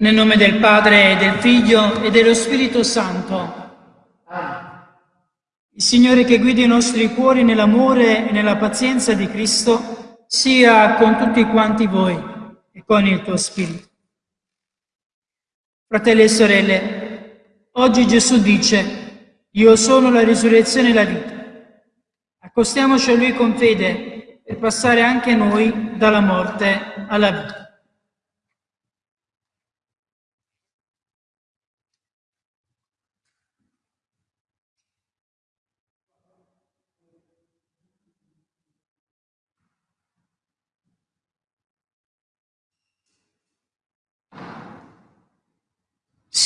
Nel nome del Padre, del Figlio e dello Spirito Santo. Il Signore che guidi i nostri cuori nell'amore e nella pazienza di Cristo sia con tutti quanti voi e con il tuo Spirito. Fratelli e sorelle, oggi Gesù dice, io sono la risurrezione e la vita. Accostiamoci a Lui con fede per passare anche noi dalla morte alla vita.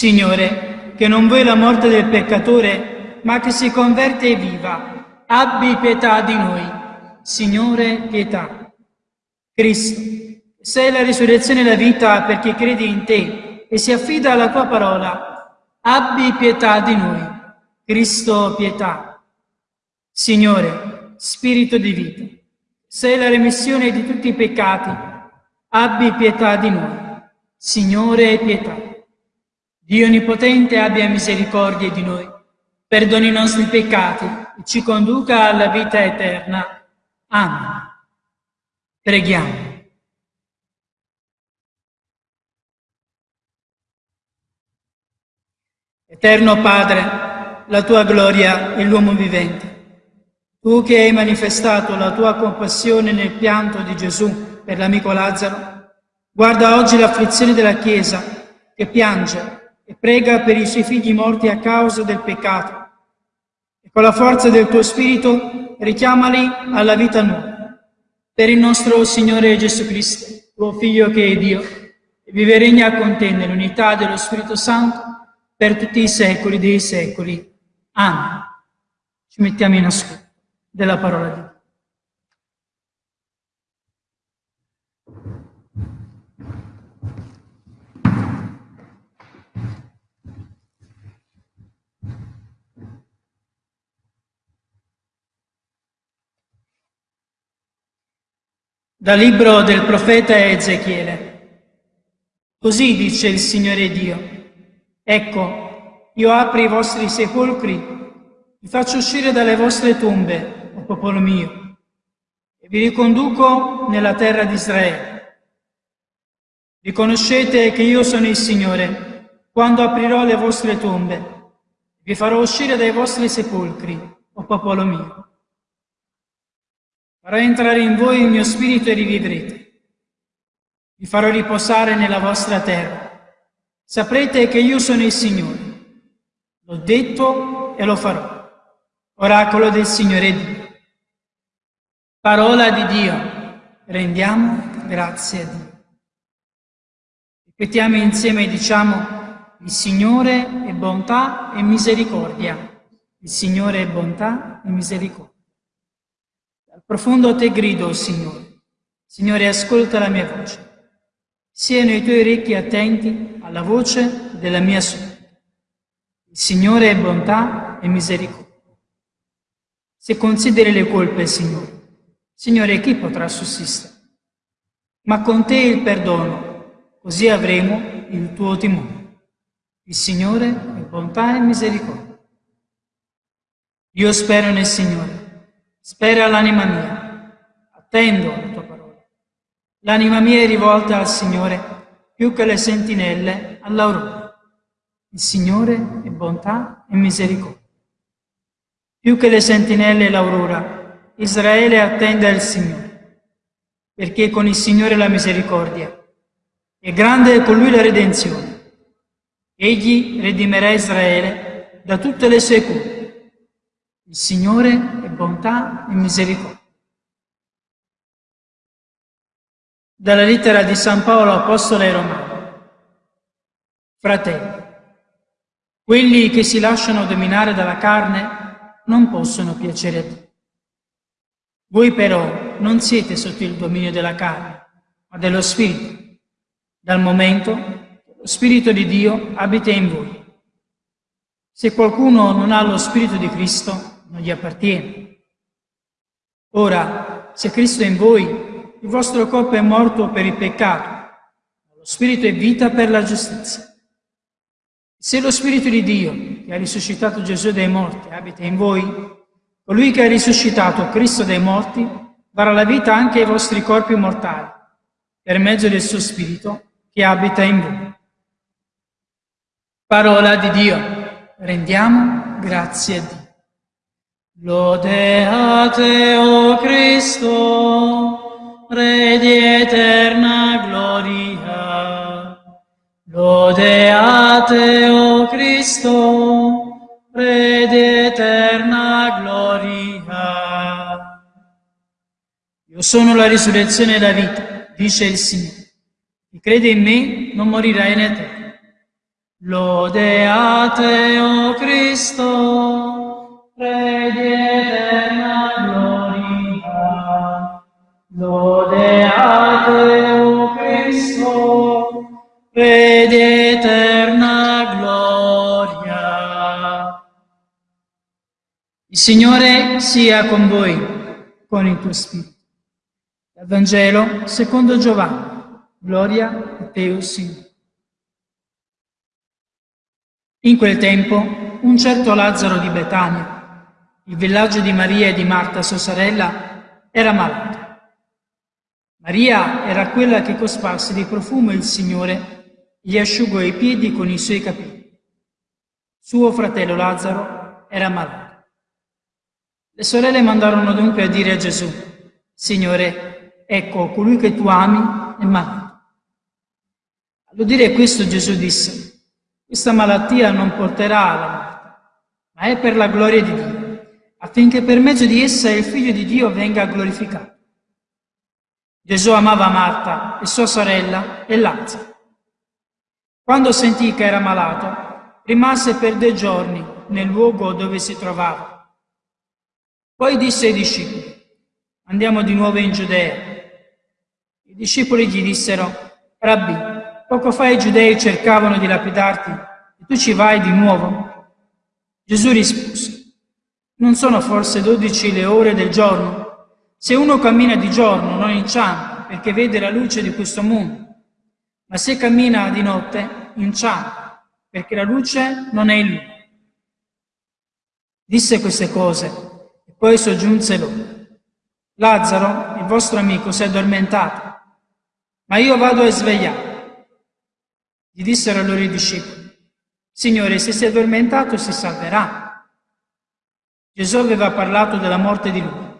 Signore, che non vuoi la morte del peccatore, ma che si converte e viva, abbi pietà di noi. Signore, pietà. Cristo, sei la risurrezione e la vita per chi crede in te e si affida alla tua parola. Abbi pietà di noi. Cristo, pietà. Signore, Spirito di vita, sei la remissione di tutti i peccati. Abbi pietà di noi. Signore, pietà. Dio Onnipotente abbia misericordia di noi, perdoni i nostri peccati e ci conduca alla vita eterna. Amen. Preghiamo. Eterno Padre, la tua gloria è l'uomo vivente. Tu che hai manifestato la tua compassione nel pianto di Gesù per l'amico Lazzaro, guarda oggi l'afflizione della Chiesa che piange e prega per i suoi figli morti a causa del peccato. E con la forza del tuo Spirito richiamali alla vita nuova. Per il nostro Signore Gesù Cristo, tuo Figlio che è Dio, vive e regna con te nell'unità dello Spirito Santo per tutti i secoli dei secoli. Amen. Ci mettiamo in ascolto della parola di Dio. Dal libro del profeta Ezechiele. Così dice il Signore Dio. Ecco, io apro i vostri sepolcri, vi faccio uscire dalle vostre tombe, o popolo mio, e vi riconduco nella terra di Israele. Riconoscete che io sono il Signore, quando aprirò le vostre tombe, vi farò uscire dai vostri sepolcri, o popolo mio Farò entrare in voi il mio spirito e rivivrete. Vi farò riposare nella vostra terra. Saprete che io sono il Signore. L'ho detto e lo farò. Oracolo del Signore Dio. Parola di Dio. Rendiamo grazie a Dio. Ripetiamo insieme e diciamo il Signore è bontà e misericordia. Il Signore è bontà e misericordia. Profondo a te grido, Signore. Signore, ascolta la mia voce. Siano i tuoi orecchi attenti alla voce della mia súplica. Il Signore è bontà e misericordia. Se consideri le colpe, Signore, Signore, chi potrà sussistere? Ma con te il perdono, così avremo il tuo timore. Il Signore è bontà e misericordia. Io spero nel Signore Spera l'anima mia, attendo la tua parola. L'anima mia è rivolta al Signore più che le sentinelle all'aurora. Il Signore è bontà e misericordia. Più che le sentinelle l'aurora, Israele attende il Signore, perché con il Signore la misericordia è grande con lui la redenzione. Egli redimerà Israele da tutte le sue colpe il Signore è bontà e misericordia. Dalla lettera di San Paolo Apostolo ai Romani. Fratelli, quelli che si lasciano dominare dalla carne non possono piacere a Dio. Voi però non siete sotto il dominio della carne, ma dello Spirito, dal momento che lo Spirito di Dio abita in voi. Se qualcuno non ha lo Spirito di Cristo, non gli appartiene. Ora, se Cristo è in voi, il vostro corpo è morto per il peccato, Lo Spirito è vita per la giustizia. Se lo Spirito di Dio, che ha risuscitato Gesù dai morti, abita in voi, colui che ha risuscitato Cristo dai morti darà la vita anche ai vostri corpi mortali, per mezzo del suo Spirito che abita in voi. Parola di Dio. Rendiamo grazie a Dio. Lode a te, o Cristo, Re di eterna gloria. Lode a te, o Cristo, Re di eterna gloria. Io sono la risurrezione e la vita, dice il Signore. Chi crede in me non morirà in eterno. Lode a te, o Cristo, Eterna gloria. Lode a te, o Cristo, Re di eterna gloria. Il Signore sia con voi, con il tuo spirito. Dal Vangelo secondo Giovanni. Gloria a te, o Signore. In quel tempo un certo Lazzaro di Betania, il villaggio di Maria e di Marta, sua sorella, era malato. Maria era quella che cosparse di profumo il Signore gli asciugò i piedi con i suoi capelli. Suo fratello Lazzaro era malato. Le sorelle mandarono dunque a dire a Gesù, Signore, ecco, colui che tu ami è malato. All'udire questo Gesù disse, questa malattia non porterà alla morte, ma è per la gloria di Dio, affinché per mezzo di essa il Figlio di Dio venga glorificato. Gesù amava Marta e sua sorella e Lazzaro. Quando sentì che era malato, rimase per due giorni nel luogo dove si trovava. Poi disse ai discepoli, andiamo di nuovo in Giudea. I discepoli gli dissero, Rabbi, Poco fa i giudei cercavano di lapidarti e tu ci vai di nuovo? Gesù rispose, non sono forse dodici le ore del giorno? Se uno cammina di giorno non inciampa perché vede la luce di questo mondo, ma se cammina di notte inciampa perché la luce non è in lui. Disse queste cose e poi soggiunse loro. Lazzaro, il vostro amico, si è addormentato, ma io vado a svegliare. Gli dissero allora i discepoli, Signore, se si è addormentato si salverà. Gesù aveva parlato della morte di lui.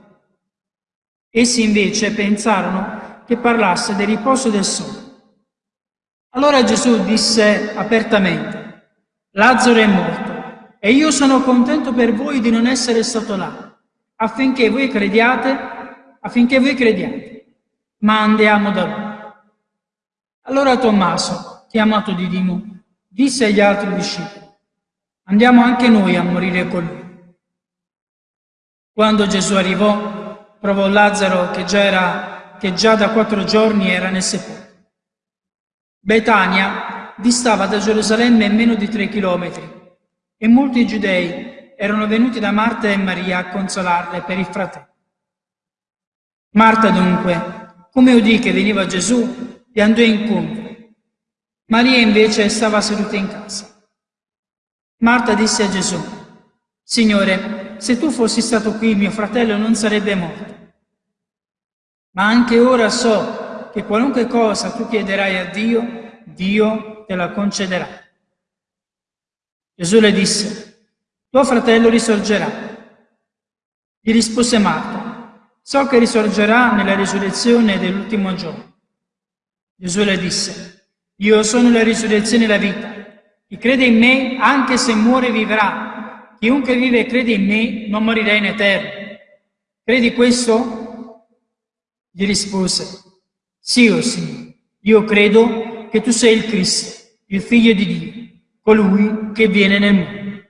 Essi invece pensarono che parlasse del riposo del sole. Allora Gesù disse apertamente, Lazzaro è morto e io sono contento per voi di non essere stato là, affinché voi crediate, affinché voi crediate. Ma andiamo da lui. Allora Tommaso, chiamato Didimo, disse agli altri discepoli, andiamo anche noi a morire con lui. Quando Gesù arrivò, trovò Lazzaro che già, era, che già da quattro giorni era nel sepolcro. Betania distava da Gerusalemme meno di tre chilometri e molti giudei erano venuti da Marta e Maria a consolarle per il fratello. Marta dunque, come udì che veniva Gesù, gli andò incontro Maria invece stava seduta in casa. Marta disse a Gesù, Signore, se tu fossi stato qui, mio fratello non sarebbe morto. Ma anche ora so che qualunque cosa tu chiederai a Dio, Dio te la concederà. Gesù le disse, tuo fratello risorgerà. Gli rispose Marta, so che risorgerà nella risurrezione dell'ultimo giorno. Gesù le disse, io sono la risurrezione e la vita. Chi crede in me, anche se muore, vivrà. Chiunque vive e crede in me, non morirà in eterno. Credi questo? Gli rispose, sì, o oh Signore, io credo che tu sei il Cristo, il Figlio di Dio, colui che viene nel mondo.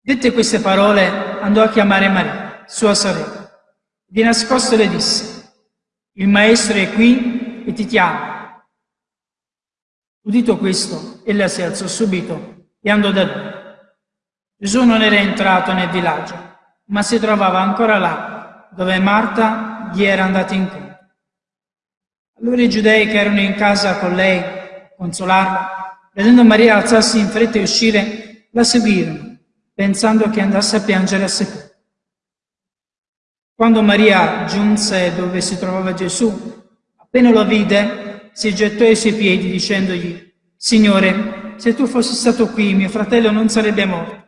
Dette queste parole, andò a chiamare Maria, sua sorella. Di nascosto le disse, il Maestro è qui e ti chiama. Udito questo, ella si alzò subito e andò da lui. Gesù non era entrato nel villaggio, ma si trovava ancora là, dove Marta gli era andata incontro. Allora i giudei che erano in casa con lei, consolarla, vedendo Maria alzarsi in fretta e uscire, la seguirono, pensando che andasse a piangere a sepolcro. Quando Maria giunse dove si trovava Gesù, appena lo vide, si gettò ai suoi piedi dicendogli, Signore, se tu fossi stato qui, mio fratello non sarebbe morto.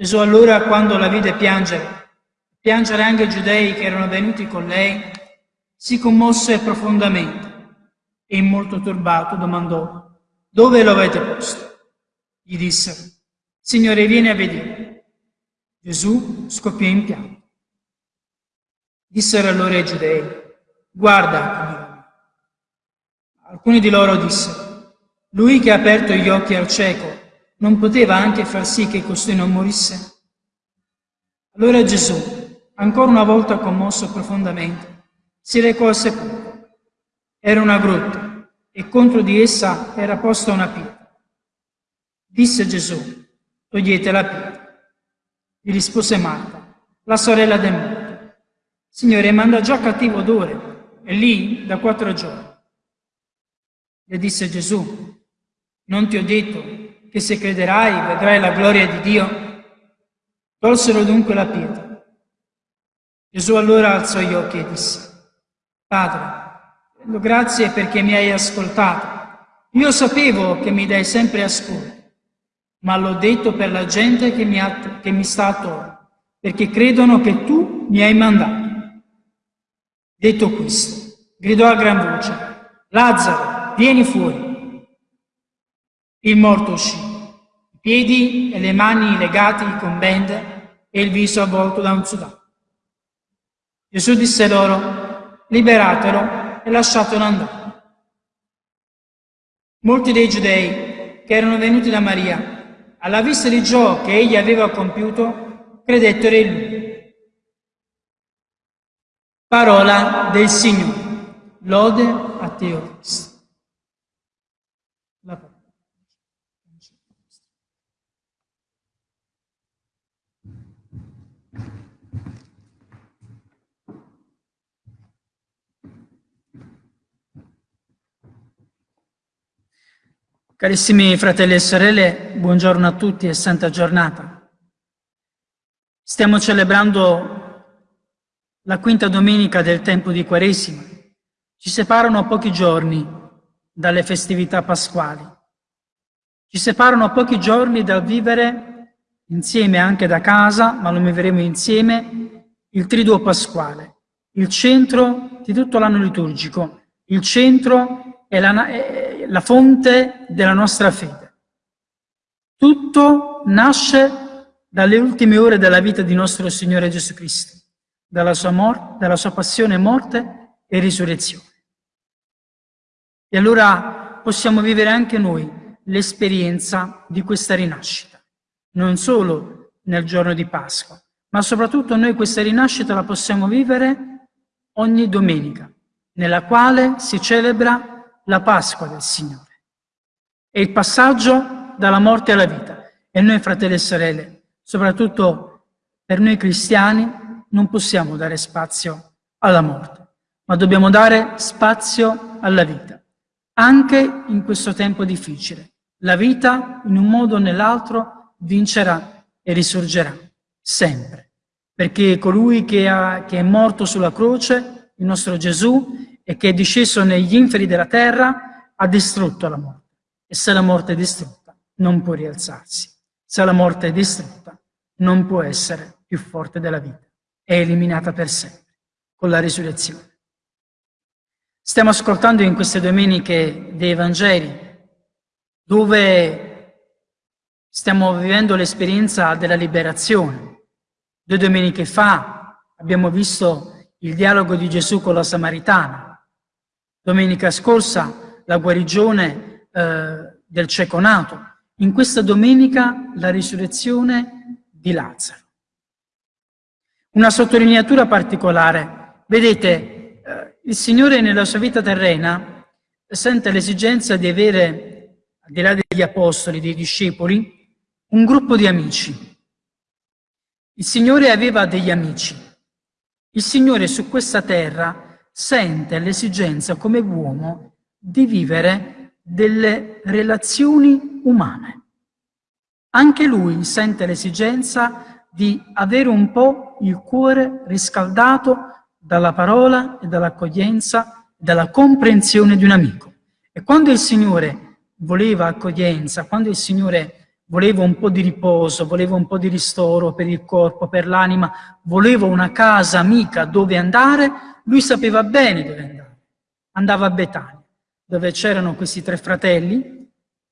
Gesù allora, quando la vide piangere, piangere anche i giudei che erano venuti con lei, si commosse profondamente e molto turbato domandò, dove lo avete posto? Gli dissero, Signore, vieni a vedere. Gesù scoppiò in pianto. Dissero allora i giudei, guarda, alcuni di loro dissero, lui che ha aperto gli occhi al cieco, non poteva anche far sì che costui non morisse? Allora Gesù, ancora una volta commosso profondamente, si recò al sepolcro. Era una grotta e contro di essa era posta una pietra. Disse Gesù, togliete la pietra. Gli rispose Marta, la sorella del morto. Signore, manda già cattivo odore, è lì da quattro giorni. Le disse Gesù, non ti ho detto che se crederai vedrai la gloria di Dio? Tolsero dunque la pietra. Gesù allora alzò gli occhi e disse, Padre, rendo grazie perché mi hai ascoltato. Io sapevo che mi dai sempre ascolto, ma l'ho detto per la gente che mi, ha, che mi sta attorno, perché credono che tu mi hai mandato. Detto questo, gridò a gran voce, Lazzaro, vieni fuori. Il morto uscì, i piedi e le mani legati con bende e il viso avvolto da un sudato. Gesù disse loro, liberatelo e lasciatelo andare. Molti dei giudei che erano venuti da Maria, alla vista di ciò che egli aveva compiuto, credettero in lui. Parola del Signore. Lode a te, o Cristo. Carissimi fratelli e sorelle, buongiorno a tutti e santa giornata. Stiamo celebrando la quinta domenica del tempo di Quaresima. Ci separano pochi giorni dalle festività pasquali. Ci separano pochi giorni dal vivere insieme anche da casa, ma lo vivremo insieme, il triduo pasquale, il centro di tutto l'anno liturgico, il centro è la, è la fonte della nostra fede. Tutto nasce dalle ultime ore della vita di nostro Signore Gesù Cristo dalla sua, morte, dalla sua passione, morte e risurrezione. E allora possiamo vivere anche noi l'esperienza di questa rinascita, non solo nel giorno di Pasqua, ma soprattutto noi questa rinascita la possiamo vivere ogni domenica, nella quale si celebra la Pasqua del Signore. È il passaggio dalla morte alla vita. E noi, fratelli e sorelle, soprattutto per noi cristiani, non possiamo dare spazio alla morte, ma dobbiamo dare spazio alla vita, anche in questo tempo difficile. La vita, in un modo o nell'altro, vincerà e risorgerà, sempre, perché colui che, ha, che è morto sulla croce, il nostro Gesù, e che è disceso negli inferi della terra, ha distrutto la morte. E se la morte è distrutta, non può rialzarsi. Se la morte è distrutta, non può essere più forte della vita è eliminata per sempre con la risurrezione. Stiamo ascoltando in queste domeniche dei Vangeli, dove stiamo vivendo l'esperienza della liberazione. Due domeniche fa abbiamo visto il dialogo di Gesù con la Samaritana. Domenica scorsa la guarigione eh, del cieco nato. In questa domenica la risurrezione di Lazzaro. Una sottolineatura particolare. Vedete, eh, il Signore nella sua vita terrena sente l'esigenza di avere, al di là degli apostoli, dei discepoli, un gruppo di amici. Il Signore aveva degli amici. Il Signore su questa terra sente l'esigenza come uomo di vivere delle relazioni umane. Anche lui sente l'esigenza di avere un po' il cuore riscaldato dalla parola e dall'accoglienza, dalla comprensione di un amico. E quando il Signore voleva accoglienza, quando il Signore voleva un po' di riposo, voleva un po' di ristoro per il corpo, per l'anima, voleva una casa amica dove andare, lui sapeva bene dove andare. Andava a Betania, dove c'erano questi tre fratelli,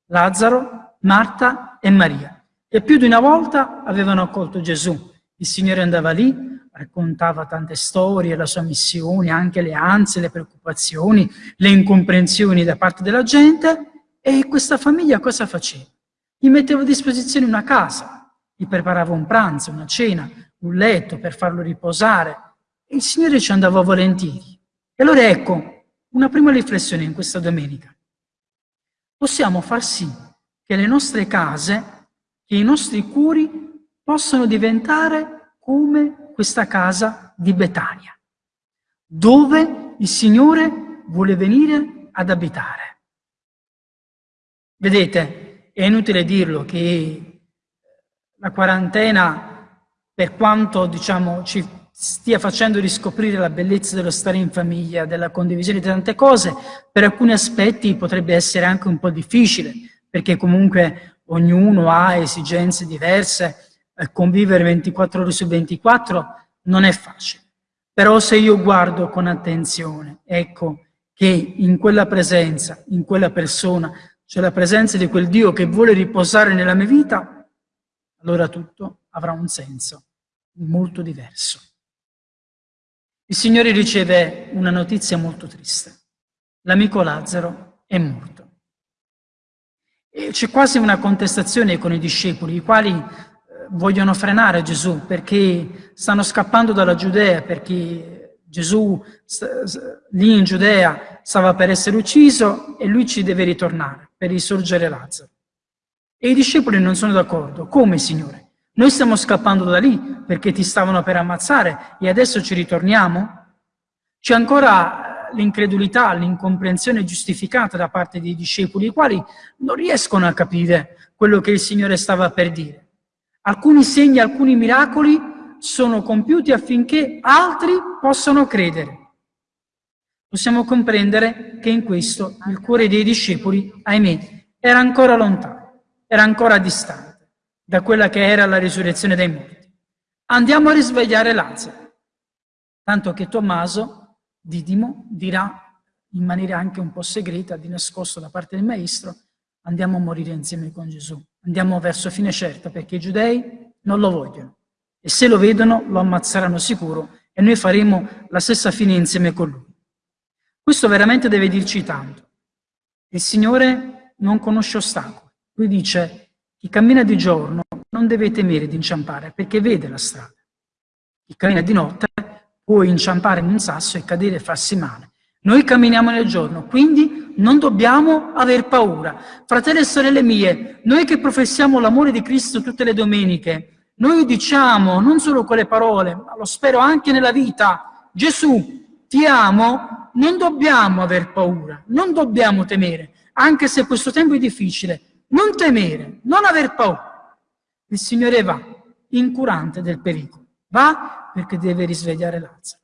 Lazzaro, Marta e Maria. E più di una volta avevano accolto Gesù. Il Signore andava lì, raccontava tante storie, la sua missione, anche le ansie, le preoccupazioni, le incomprensioni da parte della gente. E questa famiglia cosa faceva? Gli metteva a disposizione una casa, gli preparava un pranzo, una cena, un letto per farlo riposare. Il Signore ci andava volentieri. E allora ecco, una prima riflessione in questa domenica. Possiamo far sì che le nostre case, che i nostri cuori possano diventare come questa casa di Betania, dove il Signore vuole venire ad abitare. Vedete, è inutile dirlo che la quarantena, per quanto diciamo, ci stia facendo riscoprire la bellezza dello stare in famiglia, della condivisione di tante cose, per alcuni aspetti potrebbe essere anche un po' difficile, perché comunque ognuno ha esigenze diverse, eh, convivere 24 ore su 24 non è facile. Però se io guardo con attenzione, ecco che in quella presenza, in quella persona, c'è la presenza di quel Dio che vuole riposare nella mia vita, allora tutto avrà un senso molto diverso. Il Signore riceve una notizia molto triste. L'amico Lazzaro è morto. C'è quasi una contestazione con i discepoli, i quali eh, vogliono frenare Gesù perché stanno scappando dalla Giudea, perché Gesù lì in Giudea stava per essere ucciso e lui ci deve ritornare per risorgere Lazzaro. E i discepoli non sono d'accordo. Come, Signore? Noi stiamo scappando da lì perché ti stavano per ammazzare e adesso ci ritorniamo? C'è ancora l'incredulità, l'incomprensione giustificata da parte dei discepoli, i quali non riescono a capire quello che il Signore stava per dire. Alcuni segni, alcuni miracoli sono compiuti affinché altri possano credere. Possiamo comprendere che in questo il cuore dei discepoli, ahimè, era ancora lontano, era ancora distante da quella che era la risurrezione dei morti. Andiamo a risvegliare Lazzaro, tanto che Tommaso Didimo dirà in maniera anche un po' segreta, di nascosto da parte del maestro, andiamo a morire insieme con Gesù, andiamo verso fine certa perché i giudei non lo vogliono e se lo vedono lo ammazzeranno sicuro e noi faremo la stessa fine insieme con lui. Questo veramente deve dirci tanto. Il Signore non conosce ostacoli. Lui dice, chi cammina di giorno non deve temere di inciampare perché vede la strada. Chi cammina di notte puoi inciampare in un sasso e cadere e farsi male. Noi camminiamo nel giorno, quindi non dobbiamo aver paura. Fratelli e sorelle mie, noi che professiamo l'amore di Cristo tutte le domeniche, noi diciamo non solo con le parole, ma lo spero anche nella vita, Gesù, ti amo, non dobbiamo aver paura, non dobbiamo temere, anche se questo tempo è difficile, non temere, non aver paura. Il Signore va, incurante del pericolo, va perché deve risvegliare Lazzaro.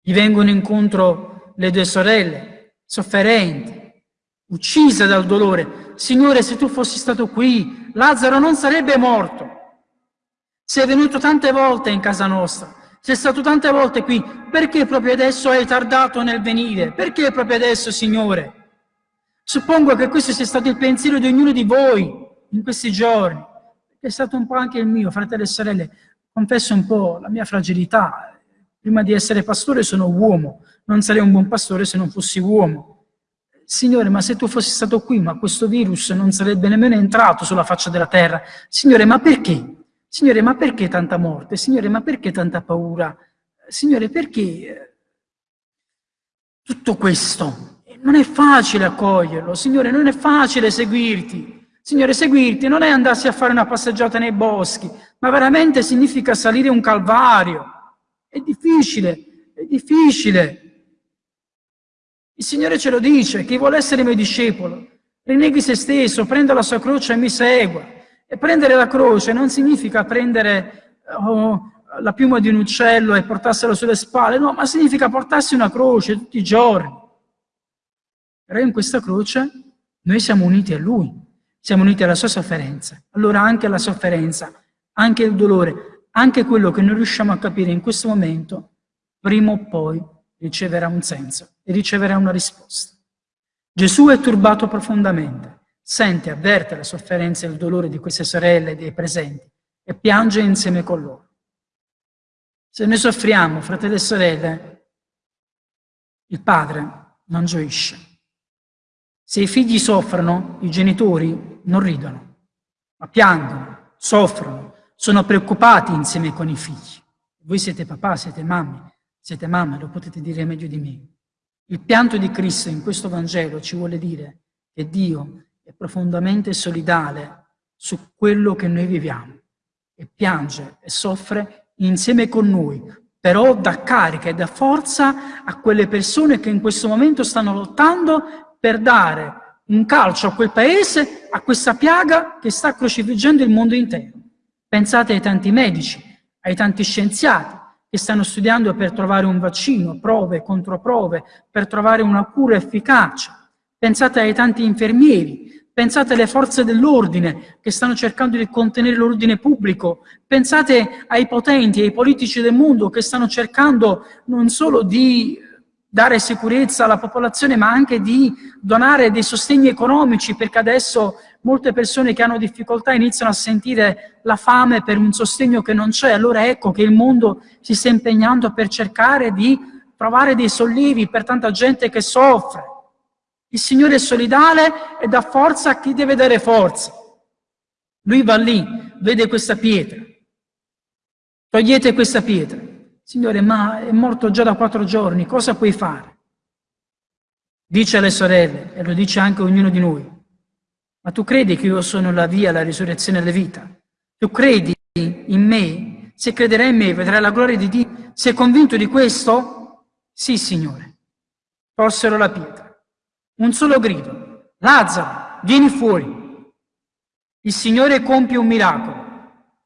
Gli vengono incontro le due sorelle, sofferenti, uccise dal dolore. Signore, se tu fossi stato qui, Lazzaro non sarebbe morto. Sei venuto tante volte in casa nostra, sei stato tante volte qui, perché proprio adesso hai tardato nel venire? Perché proprio adesso, Signore? Suppongo che questo sia stato il pensiero di ognuno di voi in questi giorni, è stato un po' anche il mio, fratelli e sorelle confesso un po' la mia fragilità. Prima di essere pastore sono uomo, non sarei un buon pastore se non fossi uomo. Signore, ma se tu fossi stato qui, ma questo virus non sarebbe nemmeno entrato sulla faccia della terra. Signore, ma perché? Signore, ma perché tanta morte? Signore, ma perché tanta paura? Signore, perché eh, tutto questo? Non è facile accoglierlo, Signore, non è facile seguirti. Signore, seguirti non è andarsi a fare una passeggiata nei boschi, ma veramente significa salire un calvario. È difficile, è difficile. Il Signore ce lo dice, chi vuole essere mio discepolo, rinneghi se stesso, prenda la sua croce e mi segua. E prendere la croce non significa prendere oh, la piuma di un uccello e portarsela sulle spalle, no, ma significa portarsi una croce tutti i giorni. Però in questa croce noi siamo uniti a Lui, siamo uniti alla sua sofferenza. Allora anche la sofferenza, anche il dolore, anche quello che non riusciamo a capire in questo momento, prima o poi riceverà un senso e riceverà una risposta. Gesù è turbato profondamente, sente, avverte la sofferenza e il dolore di queste sorelle e dei presenti e piange insieme con loro. Se noi soffriamo, fratelli e sorelle, il padre non gioisce. Se i figli soffrono, i genitori non ridono, ma piangono, soffrono, sono preoccupati insieme con i figli. Voi siete papà, siete mamme, siete mamme, lo potete dire meglio di me. Il pianto di Cristo in questo Vangelo ci vuole dire che Dio è profondamente solidale su quello che noi viviamo e piange e soffre insieme con noi, però dà carica e dà forza a quelle persone che in questo momento stanno lottando per dare un calcio a quel paese, a questa piaga che sta crocifiggendo il mondo intero. Pensate ai tanti medici, ai tanti scienziati, che stanno studiando per trovare un vaccino, prove, controprove, per trovare una cura efficace. Pensate ai tanti infermieri, pensate alle forze dell'ordine che stanno cercando di contenere l'ordine pubblico, pensate ai potenti, ai politici del mondo che stanno cercando non solo di dare sicurezza alla popolazione, ma anche di donare dei sostegni economici, perché adesso molte persone che hanno difficoltà iniziano a sentire la fame per un sostegno che non c'è. Allora ecco che il mondo si sta impegnando per cercare di trovare dei sollevi per tanta gente che soffre. Il Signore è solidale e dà forza a chi deve dare forza. Lui va lì, vede questa pietra. Togliete questa pietra. Signore, ma è morto già da quattro giorni, cosa puoi fare? Dice alle sorelle, e lo dice anche ognuno di noi, ma tu credi che io sono la via, la risurrezione e la vita? Tu credi in me? Se crederai in me vedrai la gloria di Dio. Sei convinto di questo? Sì, Signore. Torsero la pietra. Un solo grido. Lazzaro, vieni fuori. Il Signore compie un miracolo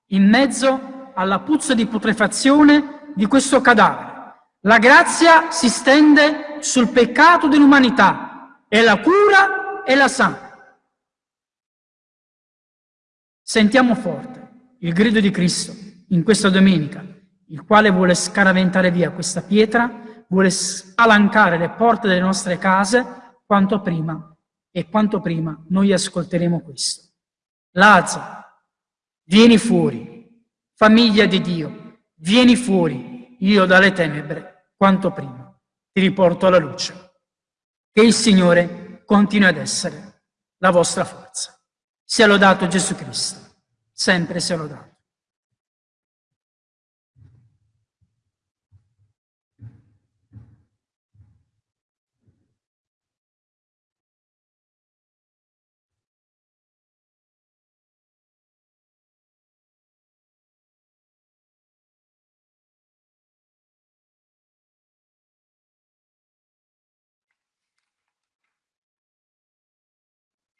in mezzo alla puzza di putrefazione di questo cadavere. La grazia si stende sul peccato dell'umanità e la cura e la sana. Sentiamo forte il grido di Cristo in questa domenica, il quale vuole scaraventare via questa pietra, vuole spalancare le porte delle nostre case quanto prima e quanto prima noi ascolteremo questo. Lazzaro, vieni fuori, famiglia di Dio, vieni fuori, io dalle tenebre, quanto prima ti riporto alla luce. Che il Signore continui ad essere la vostra forza. Sia lodato Gesù Cristo, sempre sia lodato.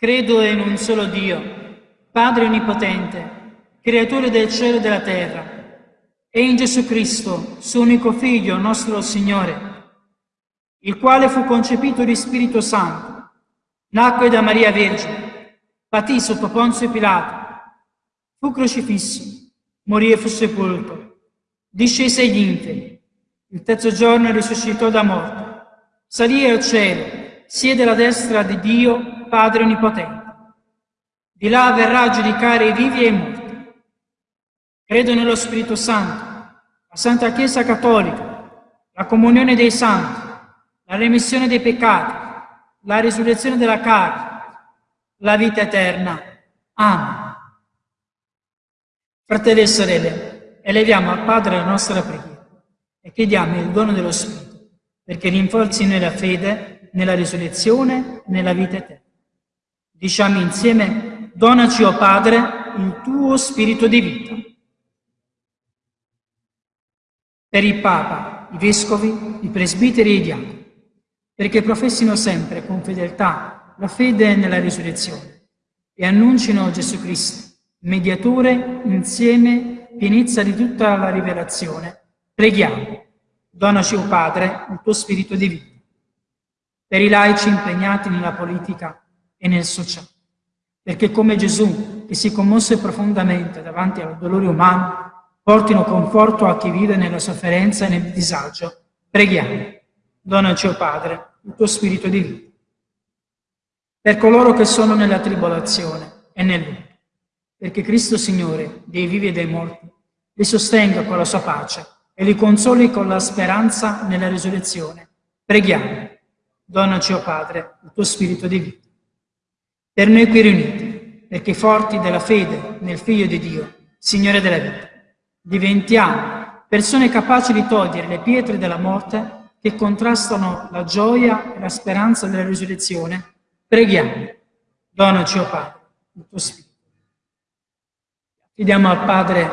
Credo in un solo Dio Padre Onnipotente, Creatore del cielo e della terra, e in Gesù Cristo, suo unico Figlio, nostro Signore, il quale fu concepito di Spirito Santo, nacque da Maria Vergine, patì sotto Ponzio Pilato, fu crocifisso, morì e fu sepolto, discese agli inferi, il terzo giorno risuscitò da morte, salì al cielo, siede alla destra di Dio, Padre Onnipotente di là verrà a giudicare i vivi e i morti. Credo nello Spirito Santo, la Santa Chiesa Cattolica, la comunione dei santi, la remissione dei peccati, la risurrezione della carne, la vita eterna. Amen. Fratelli e sorelle, eleviamo al Padre la nostra preghiera e chiediamo il dono dello Spirito perché rinforzi noi la fede nella risurrezione nella vita eterna. Diciamo insieme Donaci, o oh Padre, il tuo spirito di vita. Per il Papa, i Vescovi, i Presbiteri e i Diaconi, perché professino sempre con fedeltà la fede nella risurrezione e annuncino Gesù Cristo, mediatore insieme pienezza di tutta la rivelazione. Preghiamo, donaci, o Padre, il tuo spirito di vita. Per i laici impegnati nella politica e nel sociale, perché come Gesù, che si commosse profondamente davanti al dolore umano, portino conforto a chi vive nella sofferenza e nel disagio. Preghiamo, donaci, o Padre, il tuo spirito di vita. Per coloro che sono nella tribolazione e nel lutto, perché Cristo Signore, dei vivi e dei morti, li sostenga con la sua pace e li consoli con la speranza nella risurrezione. Preghiamo, donaci, o Padre, il tuo spirito di vita. Per noi qui riuniti, perché forti della fede nel Figlio di Dio, Signore della vita, diventiamo persone capaci di togliere le pietre della morte che contrastano la gioia e la speranza della risurrezione, preghiamo, donaci, o oh Padre, il tuo Spirito. Chiediamo al Padre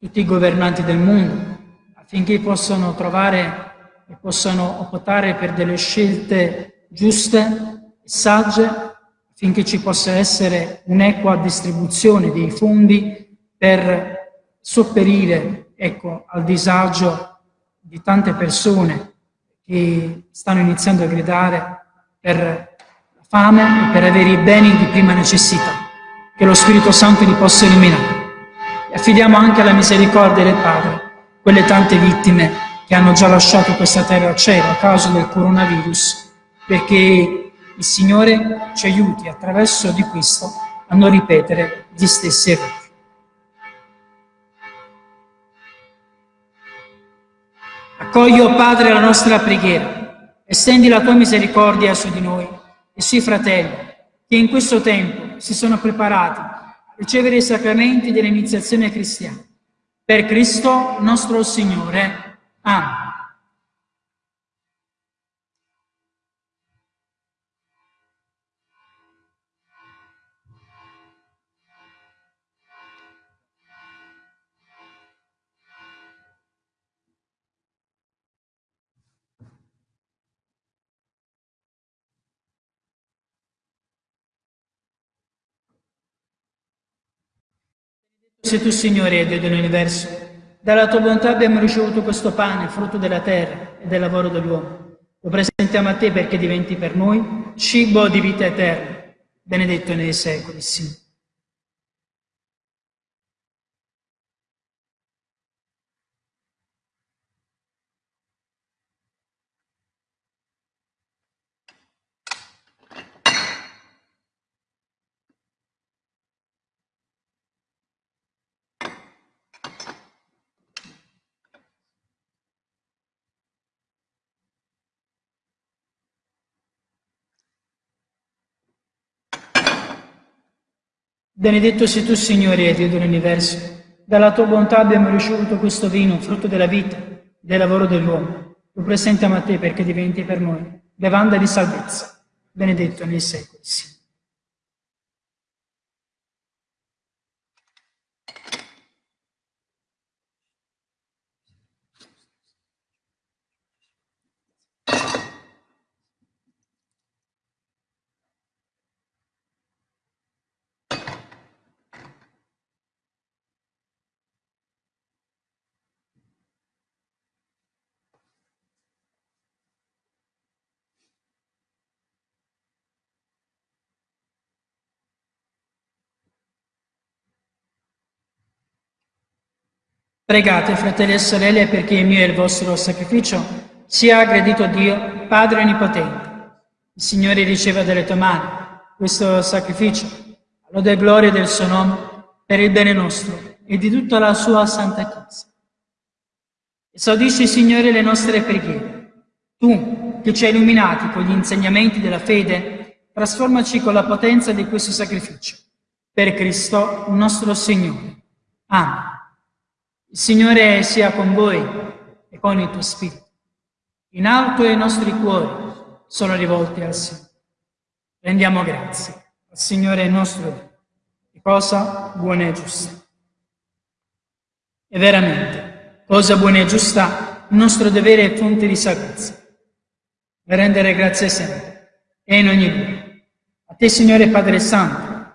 tutti i governanti del mondo affinché possano trovare e possano optare per delle scelte giuste sagge affinché ci possa essere un'equa distribuzione dei fondi per sopperire ecco, al disagio di tante persone che stanno iniziando a gridare per la fame e per avere i beni di prima necessità, che lo Spirito Santo li possa eliminare. E affidiamo anche alla misericordia del Padre quelle tante vittime che hanno già lasciato questa terra cielo a causa del coronavirus, perché il Signore ci aiuti attraverso di questo a non ripetere gli stessi errori. Accogli, o Padre, la nostra preghiera, estendi la tua misericordia su di noi e sui fratelli che in questo tempo si sono preparati a ricevere i sacramenti dell'iniziazione cristiana. Per Cristo nostro Signore. Amen. Sei tu, Signore, Dio dell'universo. Dalla tua bontà abbiamo ricevuto questo pane, frutto della terra e del lavoro dell'uomo. Lo presentiamo a te perché diventi per noi cibo di vita eterna, benedetto nei secoli, Signore. Benedetto sei tu, Signore, Dio dell'universo. Dalla tua bontà abbiamo ricevuto questo vino, frutto della vita, del lavoro dell'uomo. Lo presentiamo a te perché diventi per noi bevanda di salvezza. Benedetto nei secoli. Signore. Pregate, fratelli e sorelle, perché il mio e il vostro sacrificio sia aggredito a Dio, Padre Onnipotente. Il Signore riceva dalle tue mani questo sacrificio, lode e gloria del suo nome, per il bene nostro e di tutta la sua santa Chiesa. Esaudisci, Signore, le nostre preghiere. Tu, che ci hai illuminati con gli insegnamenti della fede, trasformaci con la potenza di questo sacrificio. Per Cristo, nostro Signore. Amen. Il Signore sia con voi e con il tuo spirito. In alto i nostri cuori sono rivolti al Signore. Rendiamo grazie al Signore nostro Dio di cosa buona e giusta. E veramente, cosa buona e giusta, il nostro dovere è fonte di salvezza. e rendere grazie sempre e in ogni luogo. A te, Signore Padre Santo,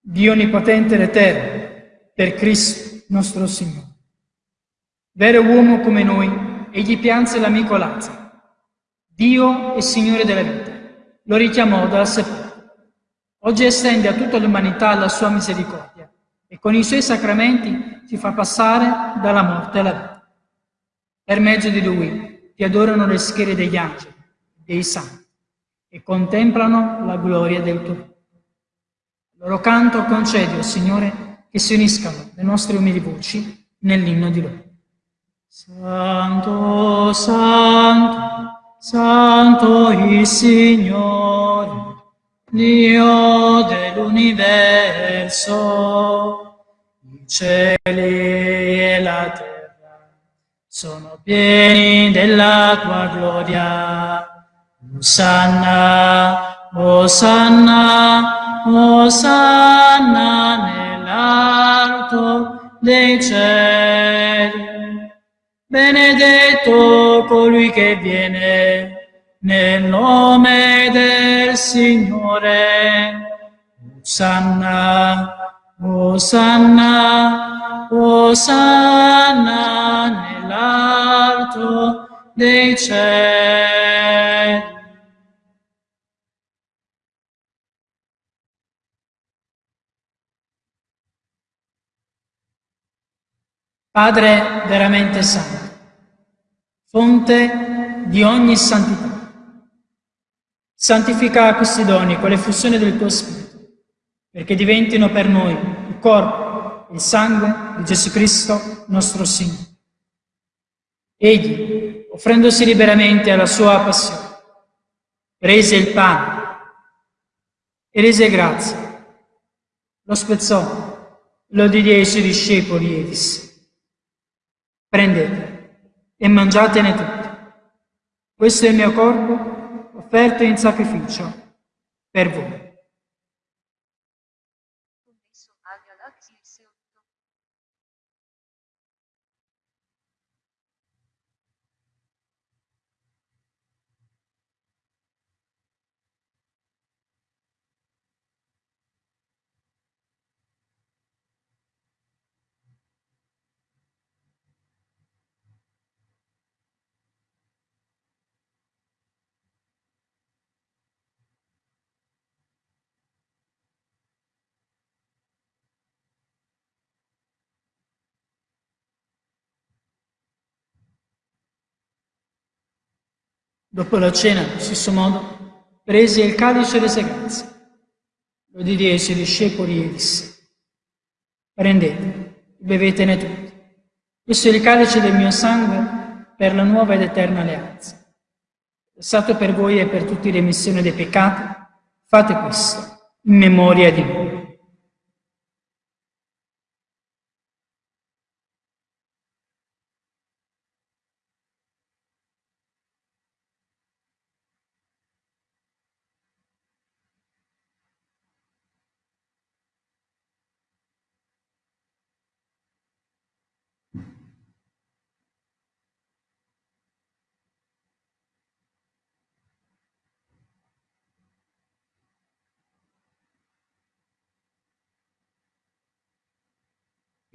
Dio Onnipotente ed Eterno, per Cristo nostro Signore. Vero uomo come noi, egli pianse l'amico Lazzaro. Dio e Signore della vita, lo richiamò dal sepolcro. Oggi estende a tutta l'umanità la sua misericordia e con i suoi sacramenti ci fa passare dalla morte alla vita. Per mezzo di lui ti adorano le schiere degli angeli, dei santi, e contemplano la gloria del tuo nome. loro canto concedi, oh Signore, che si uniscano le nostre umili voci nell'inno di loro. Santo, Santo, Santo il Signore, Dio dell'universo, i cieli e la terra sono pieni della tua gloria. Osanna, Osanna, Osanna nell'alto dei cieli. Benedetto colui che viene nel nome del Signore. Osanna, Osanna, Osanna nell'alto dei cieli. Padre veramente santo, fonte di ogni santità Santifica questi doni con l'effusione del tuo Spirito, perché diventino per noi il corpo e il sangue di Gesù Cristo, nostro Signore. Egli, offrendosi liberamente alla sua passione, prese il pane e rese grazie, lo spezzò, lo diede ai suoi discepoli e disse, prendete e mangiatene tutti. Questo è il mio corpo offerto in sacrificio per voi. Dopo la cena, allo stesso modo, prese il calice e rese grazie. Lo diede ai suoi discepoli e disse, prendete, bevetene tutti. Questo è il calice del mio sangue per la nuova ed eterna alleanza. Passato per voi e per tutti remissione dei peccati, fate questo in memoria di me.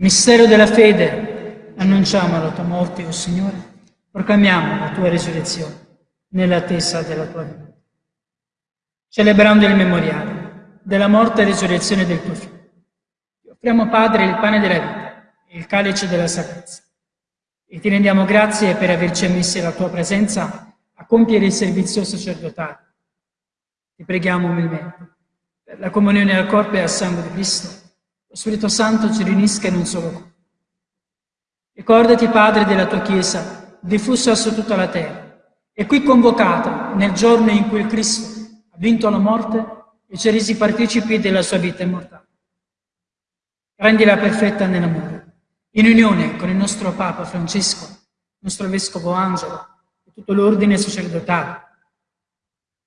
Mistero della fede, annunciamo la tua morte, o oh Signore, proclamiamo la tua risurrezione nell'attesa della tua vita. Celebrando il memoriale della morte e risurrezione del tuo Figlio, ti offriamo, Padre, il pane della vita e il calice della salvezza. E ti rendiamo grazie per averci ammessi alla tua presenza a compiere il servizio sacerdotale. Ti preghiamo umilmente per la comunione al corpo e al sangue di Cristo lo Spirito Santo ci riunisca in un solo corpo. Ricordati, Padre, della tua Chiesa, diffusa su tutta la terra, e qui convocata nel giorno in cui il Cristo ha vinto la morte e ci ha resi partecipi della sua vita immortale. Rendila perfetta nell'amore, in unione con il nostro Papa Francesco, il nostro Vescovo Angelo e tutto l'ordine sacerdotale.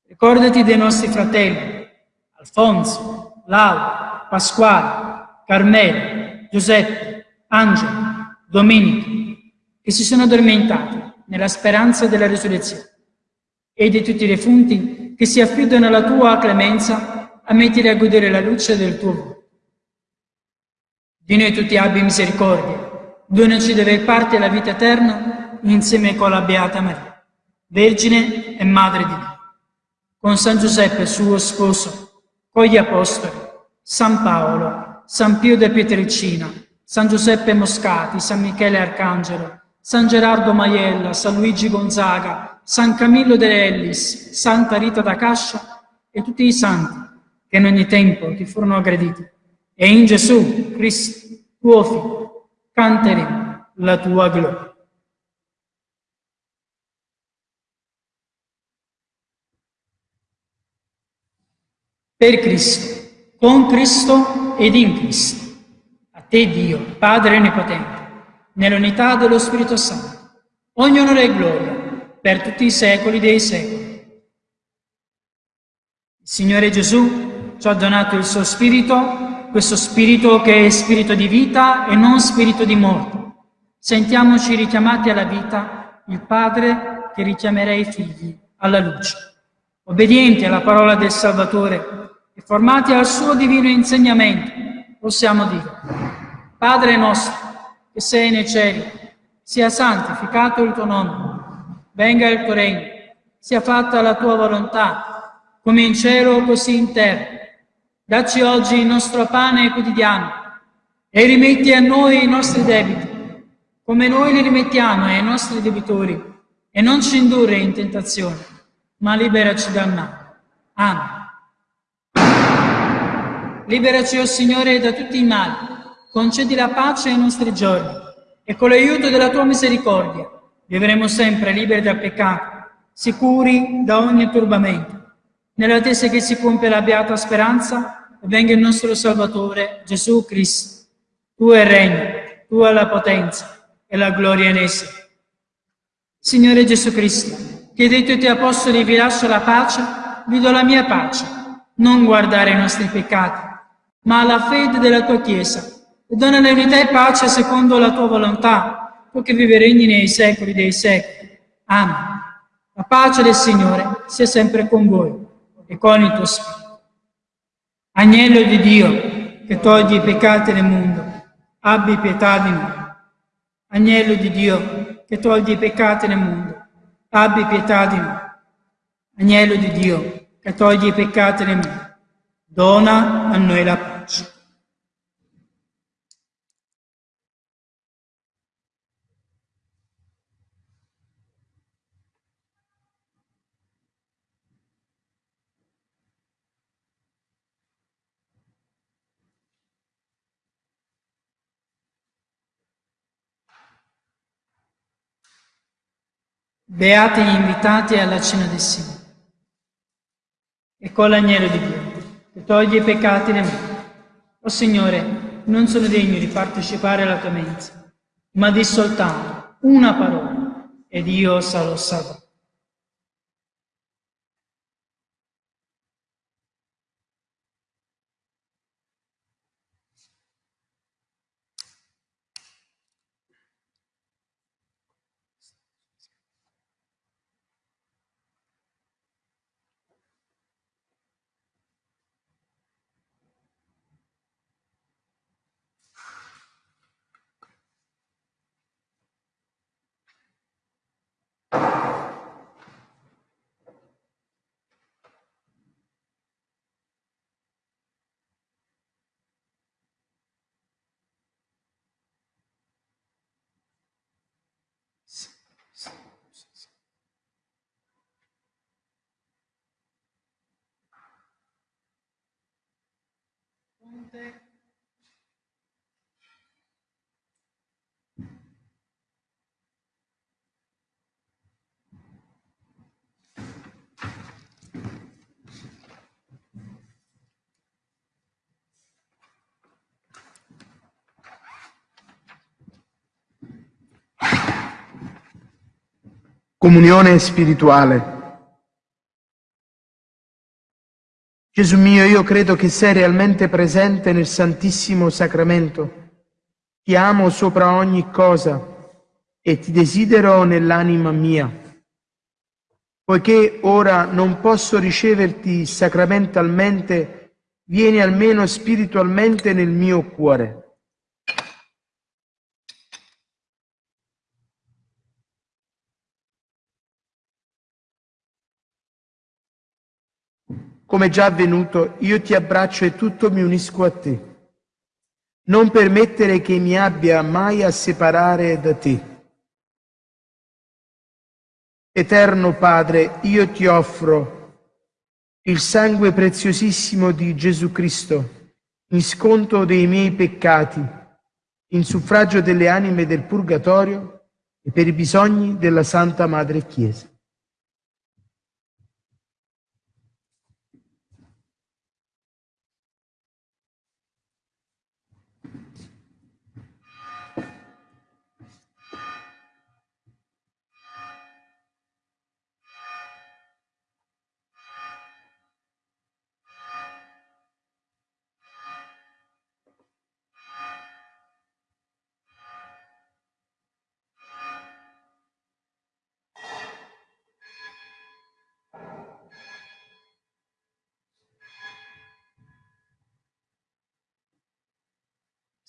Ricordati dei nostri fratelli, Alfonso, Laura, Pasquale, Carmelo, Giuseppe, Angelo, Domenico, che si sono addormentati nella speranza della risurrezione. E di tutti i defunti che si affidano alla tua clemenza, ammettili a godere la luce del tuo volto. Di noi tutti abbi misericordia, donaci di parte alla vita eterna insieme con la Beata Maria, Vergine e Madre di Dio, con San Giuseppe suo sposo, con gli Apostoli, San Paolo, San Pio de Pietrelcina, San Giuseppe Moscati, San Michele Arcangelo, San Gerardo Maiella, San Luigi Gonzaga, San Camillo de Ellis, Santa Rita da Cascia e tutti i santi che in ogni tempo ti furono aggrediti. E in Gesù Cristo, tuo Figlio, canteremo la tua gloria. Per Cristo, con Cristo ed in Cristo. A te Dio, Padre Onnipotente, nell'unità dello Spirito Santo, ogni onore e gloria per tutti i secoli dei secoli. Il Signore Gesù ci ha donato il suo spirito, questo spirito che è spirito di vita e non spirito di morte. Sentiamoci richiamati alla vita, il Padre che richiamerà i figli alla luce. Obbedienti alla parola del Salvatore e formati al suo divino insegnamento, possiamo dire, Padre nostro, che sei nei cieli, sia santificato il tuo nome venga il tuo regno, sia fatta la tua volontà, come in cielo così in terra. Dacci oggi il nostro pane quotidiano e rimetti a noi i nostri debiti, come noi li rimettiamo ai nostri debitori, e non ci indurre in tentazione, ma liberaci dal male. Amen. Liberaci, o oh Signore, da tutti i mali, concedi la pace ai nostri giorni, e con l'aiuto della tua misericordia vivremo sempre liberi dal peccato, sicuri da ogni turbamento, nell'attesa che si compia la beata speranza e venga il nostro Salvatore, Gesù Cristo. Tu è il regno, tu è la potenza e la gloria in esso. Signore Gesù Cristo, che dei tuoi apostoli vi lascio la pace, vi do la mia pace, non guardare i nostri peccati, ma la fede della tua Chiesa, e dona l'unità e pace secondo la tua volontà, tu che vive regni nei secoli dei secoli. Amen. La pace del Signore sia sempre con voi e con il tuo spirito. Agnello di Dio, che togli i peccati del mondo, abbi pietà di noi. Agnello di Dio, che togli i peccati del mondo, abbi pietà di noi. Agnello di Dio, che togli i peccati del mondo, dona a noi la pace. Beati gli invitati alla cena del Signore. E con l'agnello di Dio, che toglie i peccati del mondo. O Signore, non sono degno di partecipare alla tua mensa, ma di soltanto una parola, ed io sarò salvato. Ponte. Comunione spirituale. Gesù mio, io credo che sei realmente presente nel Santissimo Sacramento. Ti amo sopra ogni cosa e ti desidero nell'anima mia. Poiché ora non posso riceverti sacramentalmente, vieni almeno spiritualmente nel mio cuore. Come già avvenuto, io ti abbraccio e tutto mi unisco a te. Non permettere che mi abbia mai a separare da te. Eterno Padre, io ti offro il sangue preziosissimo di Gesù Cristo in sconto dei miei peccati, in suffragio delle anime del purgatorio e per i bisogni della Santa Madre Chiesa.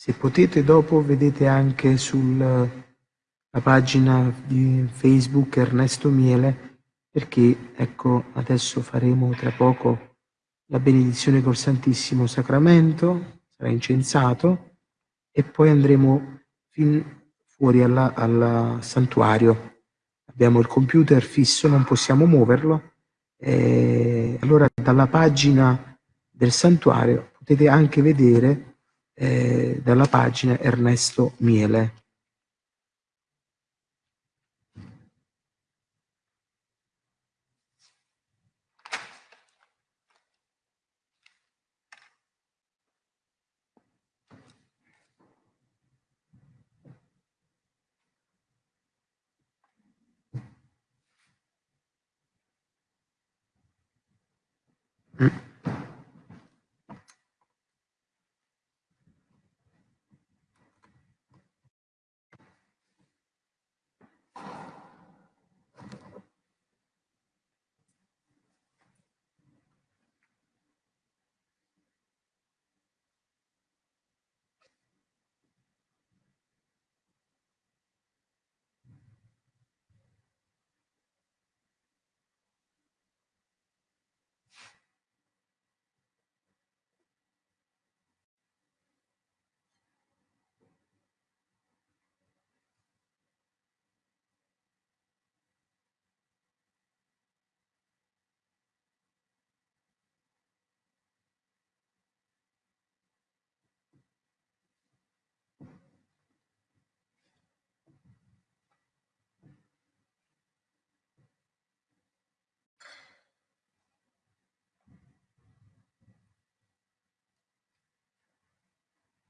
Se potete dopo vedete anche sulla pagina di Facebook Ernesto Miele perché ecco adesso faremo tra poco la benedizione col Santissimo Sacramento, sarà incensato e poi andremo fin fuori al santuario. Abbiamo il computer fisso, non possiamo muoverlo. E allora dalla pagina del santuario potete anche vedere eh, dalla pagina Ernesto Miele. Mm.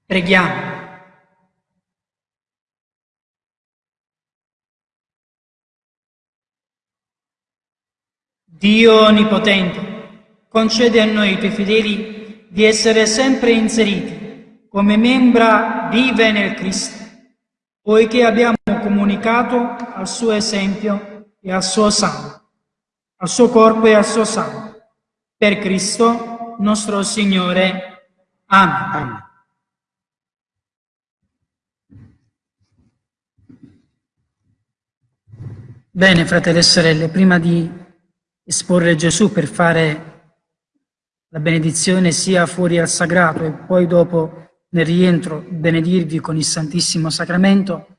Preghiamo. Dio Onnipotente, concede a noi, i tuoi fedeli, di essere sempre inseriti come membra vive nel Cristo, poiché abbiamo comunicato al suo esempio e al suo sangue, al suo corpo e al suo sangue. Per Cristo nostro Signore. Amen. Amen. Bene, fratelli e sorelle, prima di esporre Gesù per fare la benedizione sia fuori al sagrato e poi dopo nel rientro benedirvi con il Santissimo Sacramento,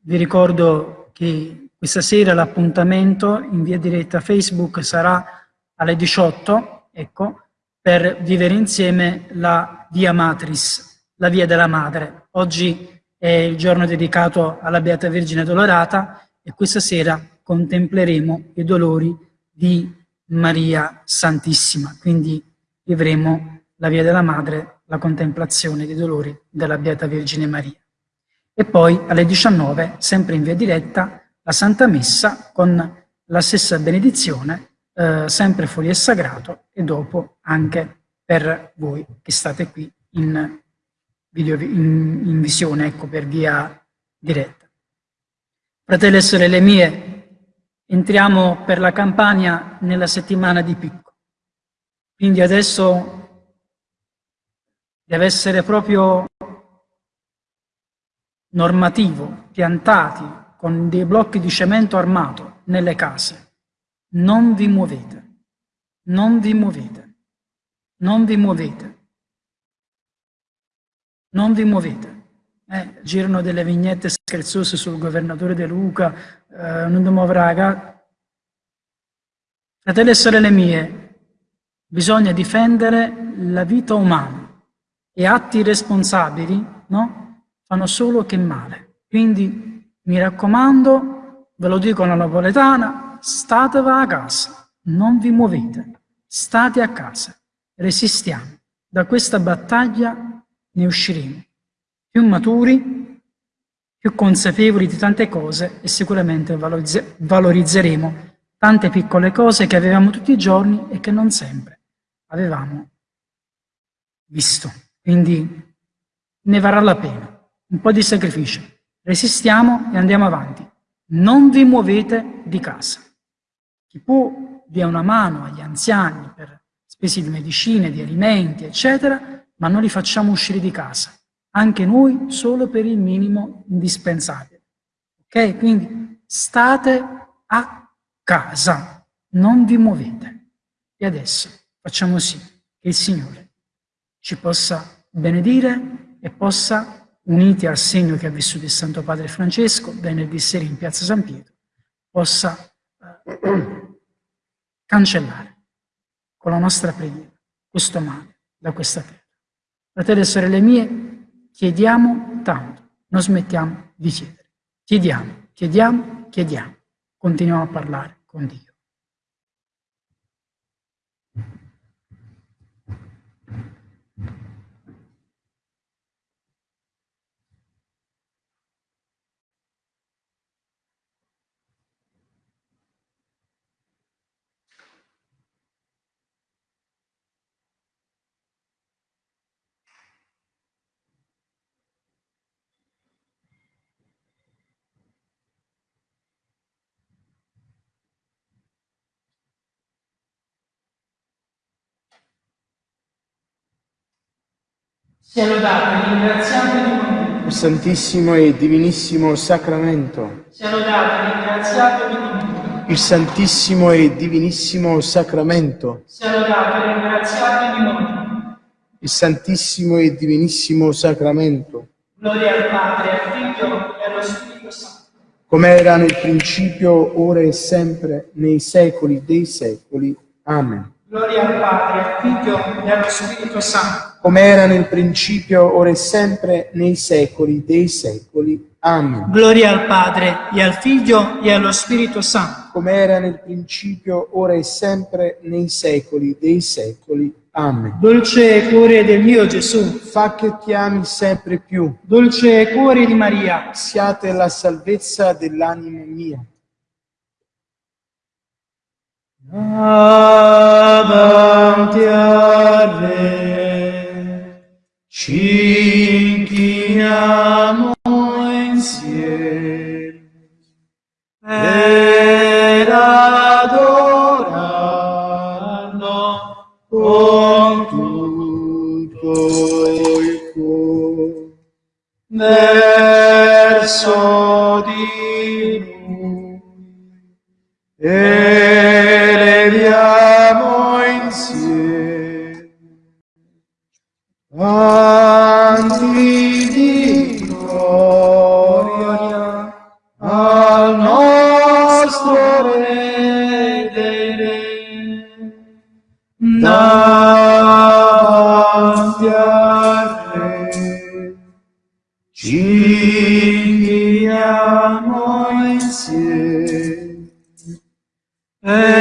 vi ricordo che questa sera l'appuntamento in via diretta Facebook sarà alle 18, ecco, per vivere insieme la Via Matris, la Via della Madre. Oggi è il giorno dedicato alla Beata Vergine Dolorata e questa sera contempleremo i dolori di Maria Santissima, quindi vivremo la via della Madre, la contemplazione dei dolori della Beata Vergine Maria. E poi alle 19, sempre in via diretta, la Santa Messa con la stessa benedizione, eh, sempre fuori e sagrato, e dopo anche per voi che state qui in, video, in, in visione, ecco, per via diretta. Fratelli e sorelle mie, entriamo per la campagna nella settimana di picco. Quindi adesso deve essere proprio normativo, piantati con dei blocchi di cemento armato nelle case. Non vi muovete, non vi muovete, non vi muovete, non vi muovete. Eh, girano delle vignette scherzose sul governatore De Luca, eh, non muovere Fratelli e sorelle mie, bisogna difendere la vita umana e atti irresponsabili no? fanno solo che male. Quindi mi raccomando, ve lo dico alla napoletana, stateva a casa, non vi muovete, state a casa, resistiamo. Da questa battaglia ne usciremo più maturi, più consapevoli di tante cose e sicuramente valorizzeremo tante piccole cose che avevamo tutti i giorni e che non sempre avevamo visto. Quindi ne varrà la pena. Un po' di sacrificio. Resistiamo e andiamo avanti. Non vi muovete di casa. Chi può dia una mano agli anziani per spese di medicine, di alimenti, eccetera, ma non li facciamo uscire di casa anche noi solo per il minimo indispensabile. Ok? Quindi state a casa, non vi muovete. E adesso facciamo sì che il Signore ci possa benedire e possa, uniti al segno che ha vissuto il Santo Padre Francesco venerdì sera in Piazza San Pietro, possa eh, cancellare con la nostra preghiera questo male da questa terra. Fratelli e sorelle mie, Chiediamo tanto, non smettiamo di chiedere. Chiediamo, chiediamo, chiediamo. Continuiamo a parlare con Dio. Sia lodato e ringraziato di noi. Il Santissimo e Divinissimo Sacramento. Sia lodato e ringraziato di noi. Il Santissimo e Divinissimo Sacramento. Sia lodato e ringraziato di noi. Il Santissimo e Divinissimo Sacramento. Gloria al Padre, al Figlio e allo Spirito Santo. Come era nel principio, ora e sempre, nei secoli dei secoli. Amen. Gloria al Padre, al Figlio e allo Spirito Santo come era nel principio, ora e sempre, nei secoli dei secoli. Amen. Gloria al Padre, e al Figlio, e allo Spirito Santo. Come era nel principio, ora e sempre, nei secoli dei secoli. Amen. Dolce cuore del mio Gesù, fa che ti ami sempre più. Dolce cuore di Maria, siate la salvezza dell'anima mia. Avanti a ci inchiniamo insieme per adorarlo con tutto il cuore verso di lui. E al 네.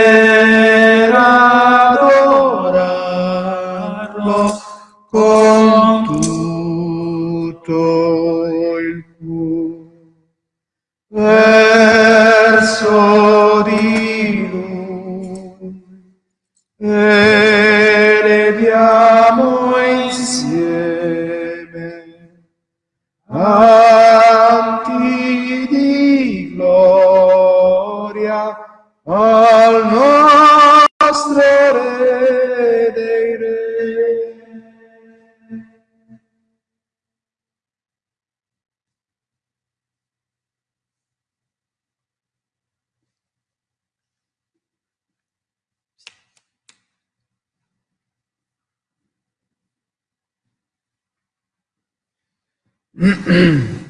嗯 嗯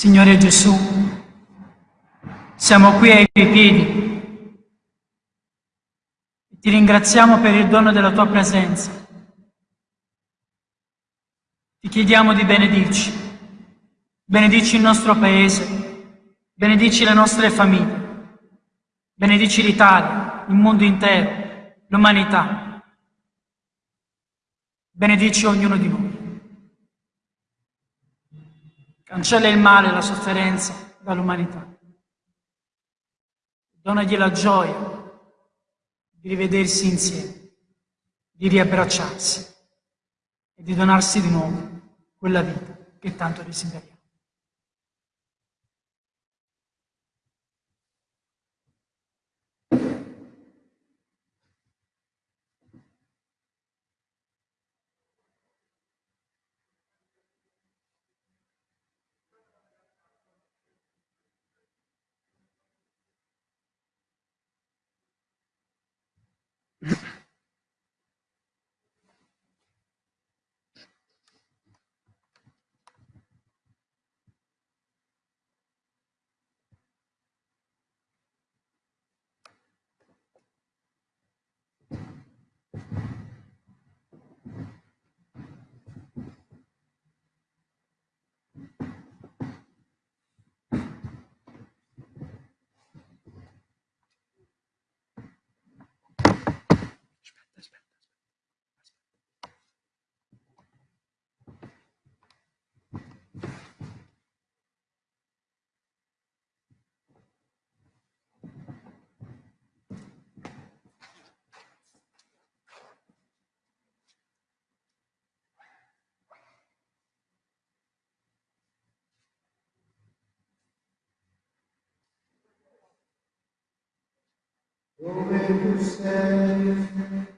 Signore Gesù, siamo qui ai tuoi piedi e ti ringraziamo per il dono della tua presenza. Ti chiediamo di benedirci, benedici il nostro paese, benedici le nostre famiglie, benedici l'Italia, il mondo intero, l'umanità. Benedici ognuno di noi. Cancella il male e la sofferenza dall'umanità. Donagli la gioia di rivedersi insieme, di riabbracciarsi e di donarsi di nuovo quella vita che tanto desideriamo. Dove tu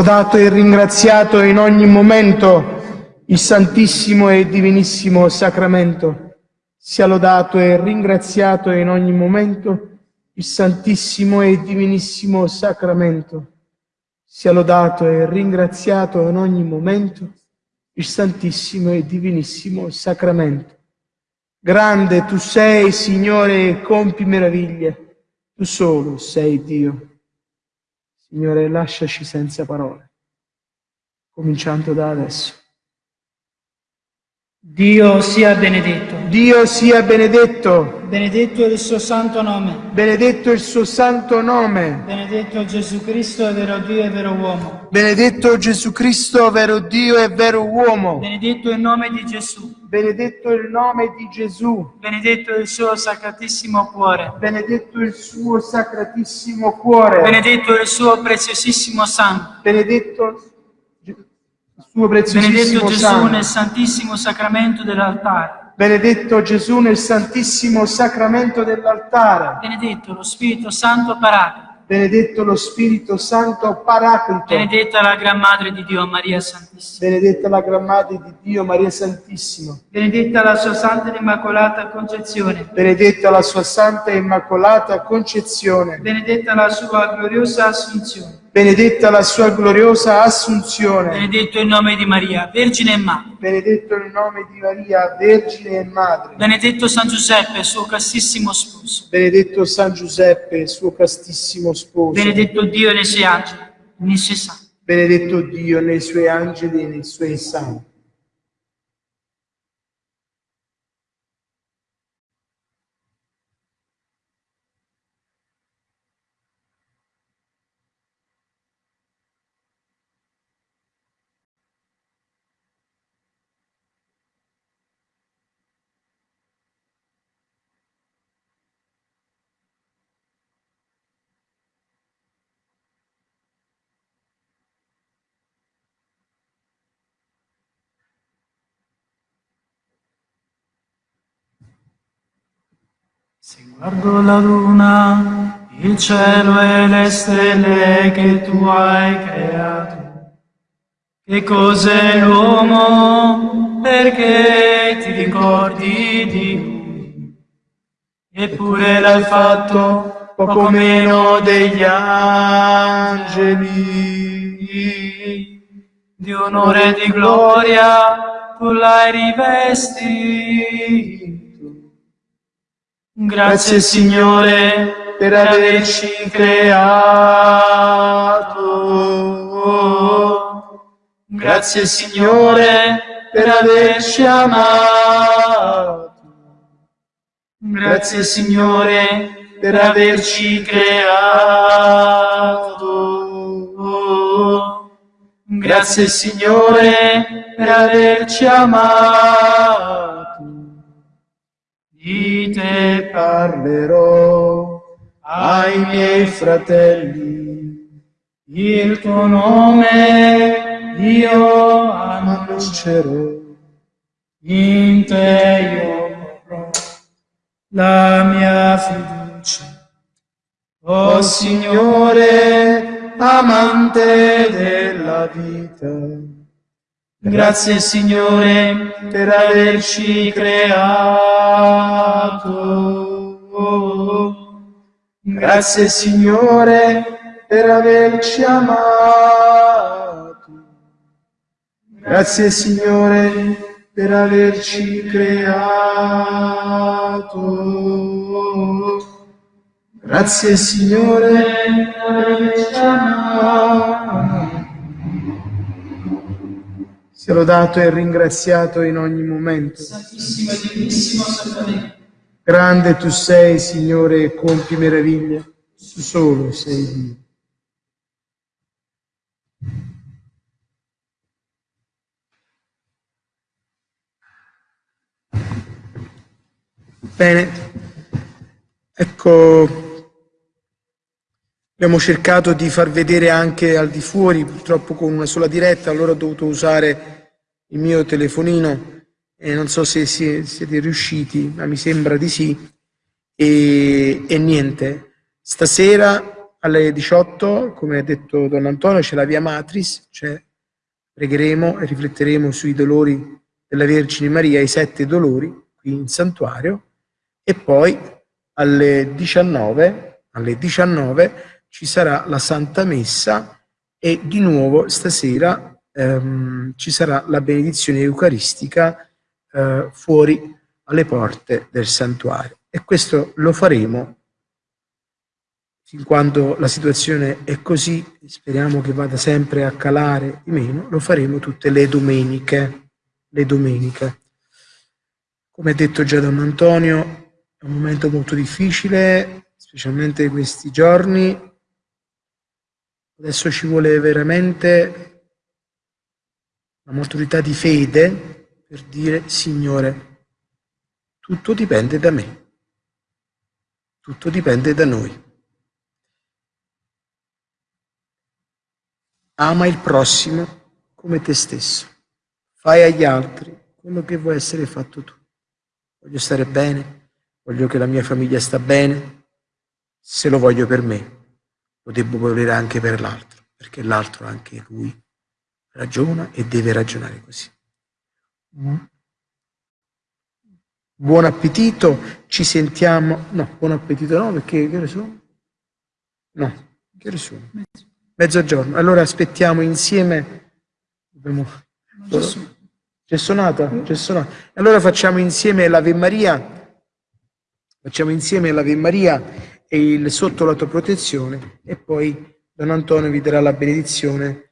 lodato e ringraziato in ogni momento il Santissimo e Divinissimo Sacramento. Sia lodato e ringraziato in ogni momento il Santissimo e Divinissimo Sacramento. Sia lodato e ringraziato in ogni momento il Santissimo e Divinissimo Sacramento. Grande tu sei, Signore, e compi meraviglie. Tu solo sei Dio. Signore, lasciaci senza parole, cominciando da adesso. Dio sia benedetto. Dio sia benedetto, Benedetto il suo santo nome. benedetto il suo santo nome, Benedetto Gesù Cristo, vero Dio e vero uomo. benedetto Gesù Cristo, vero Dio e vero uomo, Benedetto il nome di Gesù. benedetto il nome di Gesù, Benedetto il suo sacratissimo cuore. benedetto il suo sacratissimo cuore, Benedetto il suo preziosissimo sangue. benedetto il suo Benedetto preziosissimo Gesù sangue. nel santissimo sacramento dell'altare. Benedetto Gesù nel santissimo sacramento dell'altare. Benedetto lo Spirito Santo Paraclito. Benedetto lo Spirito Santo Paraclito. Benedetta la Gran Madre di Dio, Maria Santissima. Benedetta la Gran Madre di Dio, Maria Santissima. Benedetta la sua Santa Immacolata Concezione. Benedetta la sua Santa Immacolata Concezione. Benedetta la sua gloriosa Assunzione. Benedetta la sua gloriosa Assunzione. Benedetto il nome di Maria, Vergine e Madre. Benedetto il nome di Maria, Vergine e Madre. Benedetto San Giuseppe, suo castissimo sposo. Benedetto San Giuseppe, suo castissimo sposo. Benedetto Dio nei suoi angeli, nei suoi santi. Benedetto Dio nei suoi angeli e nei suoi santi. Se guardo la luna, il cielo e le stelle che tu hai creato, che cos'è l'uomo perché ti ricordi di lui? Eppure l'hai fatto poco meno degli angeli. Di onore e di gloria tu l'hai rivestito. Grazie Signore per averci creato. Grazie Signore per averci amato. Grazie Signore per averci creato. Grazie Signore per averci amato. Di te Parlerò ai miei fratelli, il tuo nome io annuncerò In te io porrò la mia fiducia. O Signore, amante della vita, Grazie Signore per averci creato. Grazie Signore per averci amato. Grazie Signore per averci creato. Grazie Signore per averci amato. Sia lodato e ringraziato in ogni momento. Santissimo e divinissimo Sacramento. Grande tu sei, Signore, e compi meraviglie. Tu solo sei Dio. Bene, ecco, abbiamo cercato di far vedere anche al di fuori, purtroppo con una sola diretta, allora ho dovuto usare il mio telefonino e non so se si- siete riusciti, ma mi sembra di sì. E, e niente, stasera alle 18, come ha detto Don Antonio, c'è la Via Matris, cioè pregheremo e rifletteremo sui dolori della Vergine Maria, i sette dolori qui in santuario e poi alle 19, alle 19 ci sarà la Santa Messa e di nuovo stasera ehm, ci sarà la benedizione eucaristica eh, fuori alle porte del santuario e questo lo faremo fin quando la situazione è così, speriamo che vada sempre a calare di meno, lo faremo tutte le domeniche, le domeniche. Come detto già Don Antonio, è un momento molto difficile, specialmente questi giorni. Adesso ci vuole veramente una maturità di fede per dire, Signore, tutto dipende da me, tutto dipende da noi. Ama il prossimo come te stesso. Fai agli altri quello che vuoi essere fatto tu. Voglio stare bene, voglio che la mia famiglia sta bene. Se lo voglio per me, lo devo volere anche per l'altro, perché l'altro anche lui ragiona e deve ragionare così. Buon appetito, ci sentiamo. No, buon appetito no, perché che ore sono? No, che ore sono? Mezzogiorno. Allora aspettiamo insieme. Dobbiamo... C'è suonata? C'è suonata. Allora facciamo insieme l'Ave Maria. Facciamo insieme l'Ave Maria e il sotto la tua protezione e poi Don Antonio vi darà la benedizione.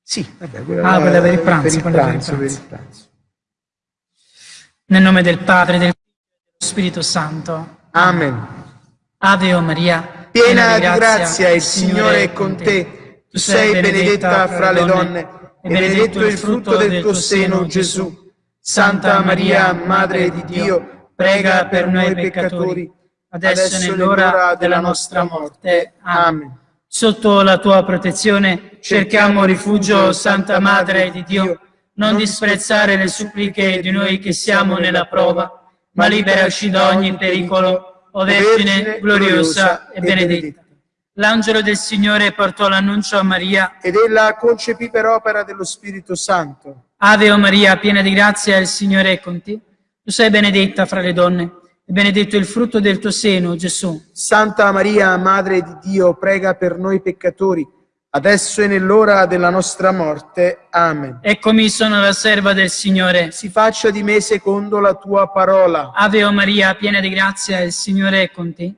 Sì, vabbè, quella Ah, quella per il pranzo, Per il pranzo, per il pranzo. Nel nome del Padre, del e Spirito Santo. Amen. Ave o Maria, Piena di grazia, il Signore è con te. Tu sei benedetta fra le donne e benedetto il frutto del tuo seno, Gesù. Santa Maria, Madre di Dio, prega per noi peccatori, adesso e nell'ora della nostra morte. Amen. Sotto la tua protezione cerchiamo rifugio, Santa Madre di Dio. Non disprezzare le suppliche di noi che siamo nella prova, ma liberaci da ogni pericolo, o Vergine gloriosa e benedetta. L'angelo del Signore portò l'annuncio a Maria. Ed ella concepì per opera dello Spirito Santo. Ave o Maria, piena di grazia, il Signore è con te. Tu sei benedetta fra le donne, benedetto il frutto del tuo seno, Gesù. Santa Maria, Madre di Dio, prega per noi peccatori, adesso e nell'ora della nostra morte. Amen. Eccomi, sono la serva del Signore. Si faccia di me secondo la tua parola. Ave o Maria, piena di grazia, il Signore è con te.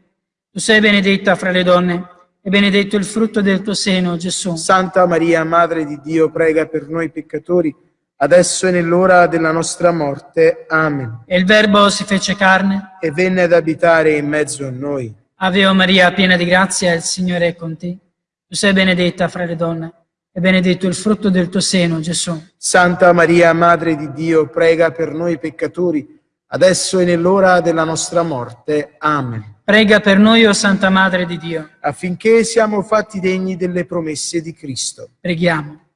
Tu sei benedetta fra le donne, e benedetto il frutto del tuo seno, Gesù. Santa Maria, Madre di Dio, prega per noi peccatori, adesso e nell'ora della nostra morte. Amen. E il Verbo si fece carne. E venne ad abitare in mezzo a noi. Ave Maria, piena di grazia, il Signore è con te. Tu sei benedetta fra le donne, e benedetto il frutto del tuo seno, Gesù. Santa Maria, Madre di Dio, prega per noi peccatori, adesso e nell'ora della nostra morte. Amen. Prega per noi, o Santa Madre di Dio. Affinché siamo fatti degni delle promesse di Cristo. Preghiamo.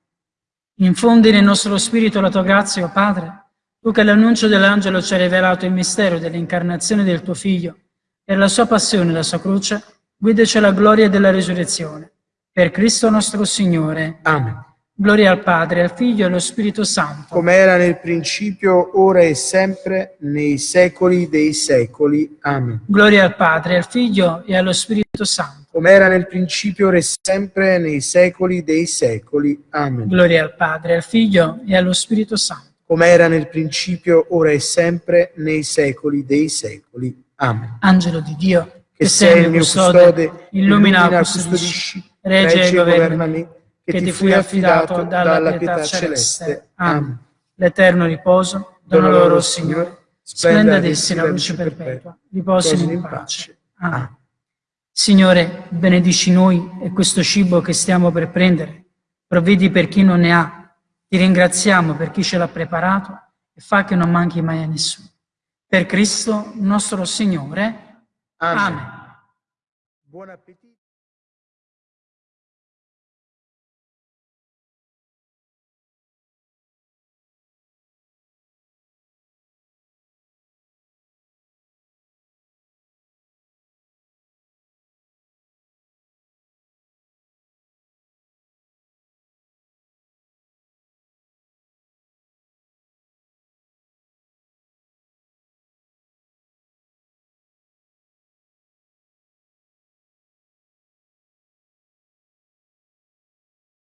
Infondi nel nostro spirito la tua grazia, o Padre, tu che l'annuncio dell'angelo ci hai rivelato il mistero dell'incarnazione del tuo Figlio e la sua passione e la sua croce, guidaci alla gloria della risurrezione. Per Cristo nostro Signore. Amen. Gloria al Padre, al Figlio e allo Spirito Santo. Come era nel principio, ora e sempre, nei secoli dei secoli. Amen. Gloria al Padre, al Figlio e allo Spirito Santo. Come era nel principio, ora e sempre, nei secoli dei secoli. Amen. Gloria al Padre, al Figlio e allo Spirito Santo. Come era nel principio, ora e sempre, nei secoli dei secoli. Amen. Angelo di Dio, Che sei il mio custode, illumina, custodisci, regge e governa me, che ti fui affidato dalla pietà celeste. Amen. L'eterno riposo, dona loro, Signore, splenda ad essi la luce perpetua, riposino in pace. Amen. Signore, benedici noi e questo cibo che stiamo per prendere. Provvedi per chi non ne ha. Ti ringraziamo per chi ce l'ha preparato e fa che non manchi mai a nessuno. Per Cristo nostro Signore. Amen. Amen. Buon appetito.